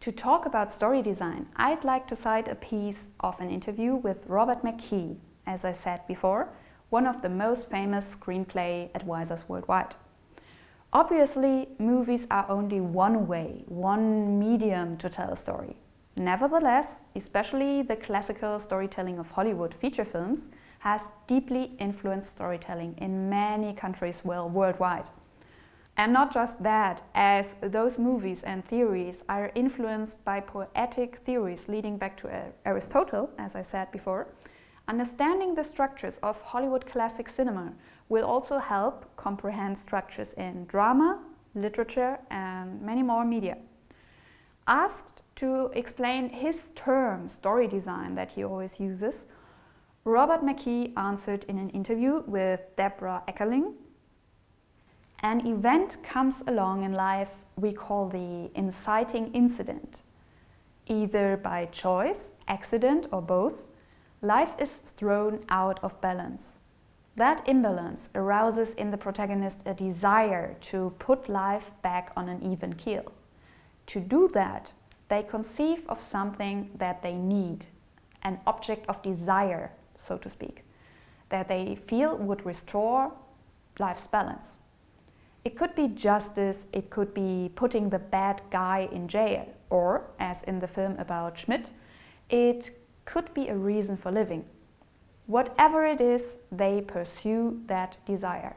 To talk about story design, I'd like to cite a piece of an interview with Robert McKee, as I said before, one of the most famous screenplay advisors worldwide. Obviously, movies are only one way, one medium to tell a story. Nevertheless, especially the classical storytelling of Hollywood feature films has deeply influenced storytelling in many countries well worldwide. And not just that, as those movies and theories are influenced by poetic theories leading back to Aristotle, as I said before, understanding the structures of Hollywood classic cinema will also help comprehend structures in drama, literature and many more media. Asked to explain his term story design that he always uses, Robert McKee answered in an interview with Deborah Eckerling an event comes along in life we call the inciting incident. Either by choice, accident or both, life is thrown out of balance. That imbalance arouses in the protagonist a desire to put life back on an even keel. To do that, they conceive of something that they need, an object of desire, so to speak, that they feel would restore life's balance. It could be justice, it could be putting the bad guy in jail, or, as in the film about Schmidt, it could be a reason for living. Whatever it is, they pursue that desire.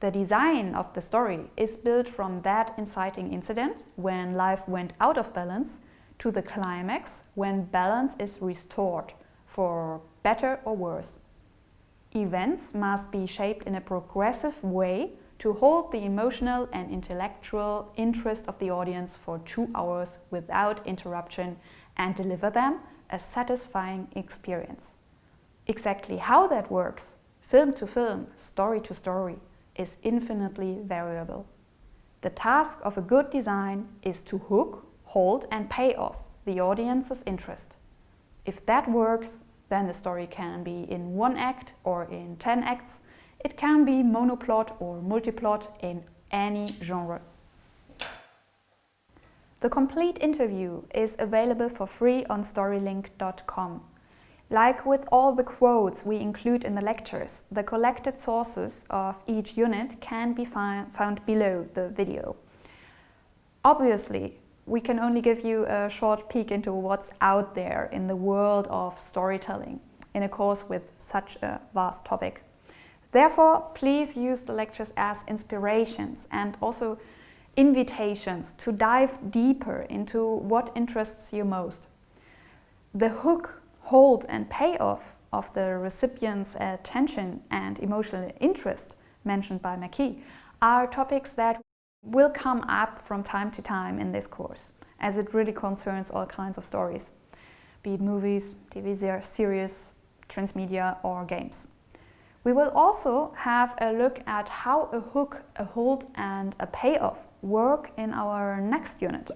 The design of the story is built from that inciting incident, when life went out of balance, to the climax, when balance is restored, for better or worse. Events must be shaped in a progressive way to hold the emotional and intellectual interest of the audience for two hours without interruption and deliver them a satisfying experience. Exactly how that works, film to film, story to story, is infinitely variable. The task of a good design is to hook, hold and pay off the audience's interest. If that works, then the story can be in one act or in 10 acts it can be monoplot or multiplot in any genre. The complete interview is available for free on storylink.com. Like with all the quotes we include in the lectures, the collected sources of each unit can be found below the video. Obviously, we can only give you a short peek into what's out there in the world of storytelling in a course with such a vast topic. Therefore, please use the lectures as inspirations and also invitations to dive deeper into what interests you most. The hook, hold and payoff of the recipient's attention and emotional interest mentioned by McKee are topics that will come up from time to time in this course, as it really concerns all kinds of stories, be it movies, TV series, transmedia or games. We will also have a look at how a hook, a hold and a payoff work in our next unit.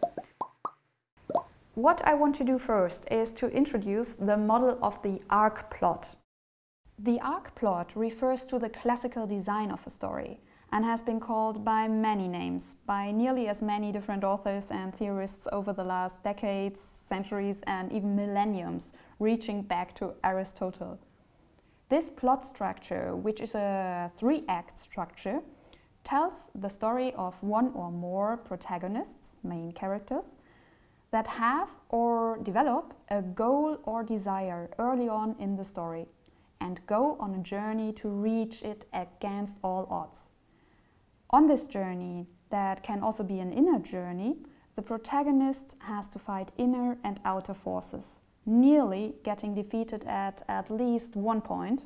What I want to do first is to introduce the model of the arc plot. The arc plot refers to the classical design of a story and has been called by many names, by nearly as many different authors and theorists over the last decades, centuries and even millenniums, reaching back to Aristotle. This plot structure, which is a three-act structure, tells the story of one or more protagonists, main characters, that have or develop a goal or desire early on in the story and go on a journey to reach it against all odds. On this journey, that can also be an inner journey, the protagonist has to fight inner and outer forces nearly getting defeated at at least one point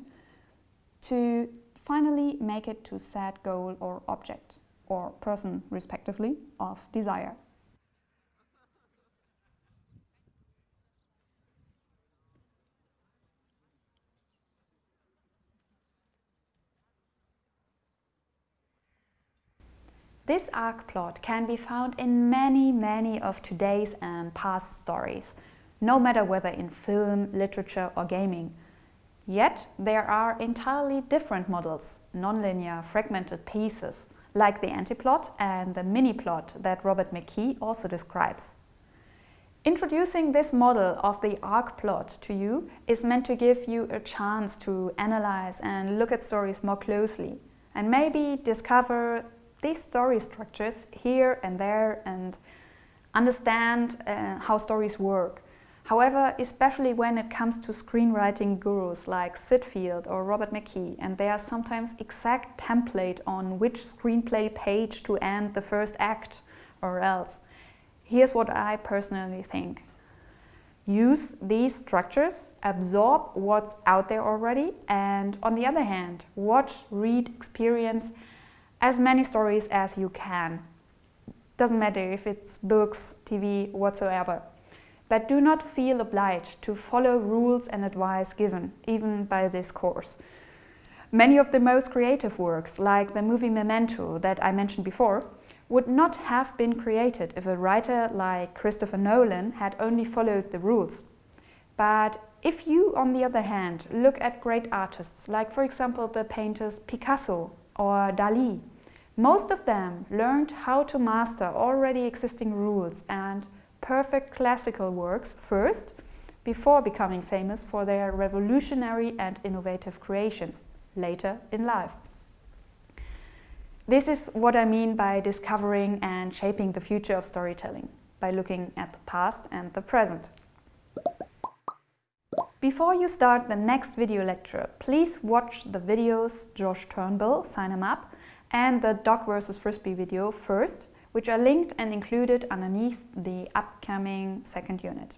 to finally make it to said goal or object or person respectively of desire. This arc plot can be found in many, many of today's and past stories, no matter whether in film, literature or gaming. Yet there are entirely different models, nonlinear, fragmented pieces, like the antiplot and the mini-plot that Robert McKee also describes. Introducing this model of the arc plot to you is meant to give you a chance to analyze and look at stories more closely and maybe discover these story structures here and there and understand uh, how stories work. However, especially when it comes to screenwriting gurus like Syd Field or Robert McKee, and their sometimes exact template on which screenplay page to end the first act or else. Here's what I personally think. Use these structures, absorb what's out there already, and on the other hand, watch, read, experience as many stories as you can. Doesn't matter if it's books, TV, whatsoever. But do not feel obliged to follow rules and advice given, even by this course. Many of the most creative works, like the movie Memento that I mentioned before, would not have been created if a writer like Christopher Nolan had only followed the rules. But if you, on the other hand, look at great artists, like for example the painters Picasso or Dali, most of them learned how to master already existing rules and perfect classical works first, before becoming famous for their revolutionary and innovative creations later in life. This is what I mean by discovering and shaping the future of storytelling, by looking at the past and the present. Before you start the next video lecture, please watch the videos Josh Turnbull, sign him up, and the Dog vs. Frisbee video first, which are linked and included underneath the upcoming second unit.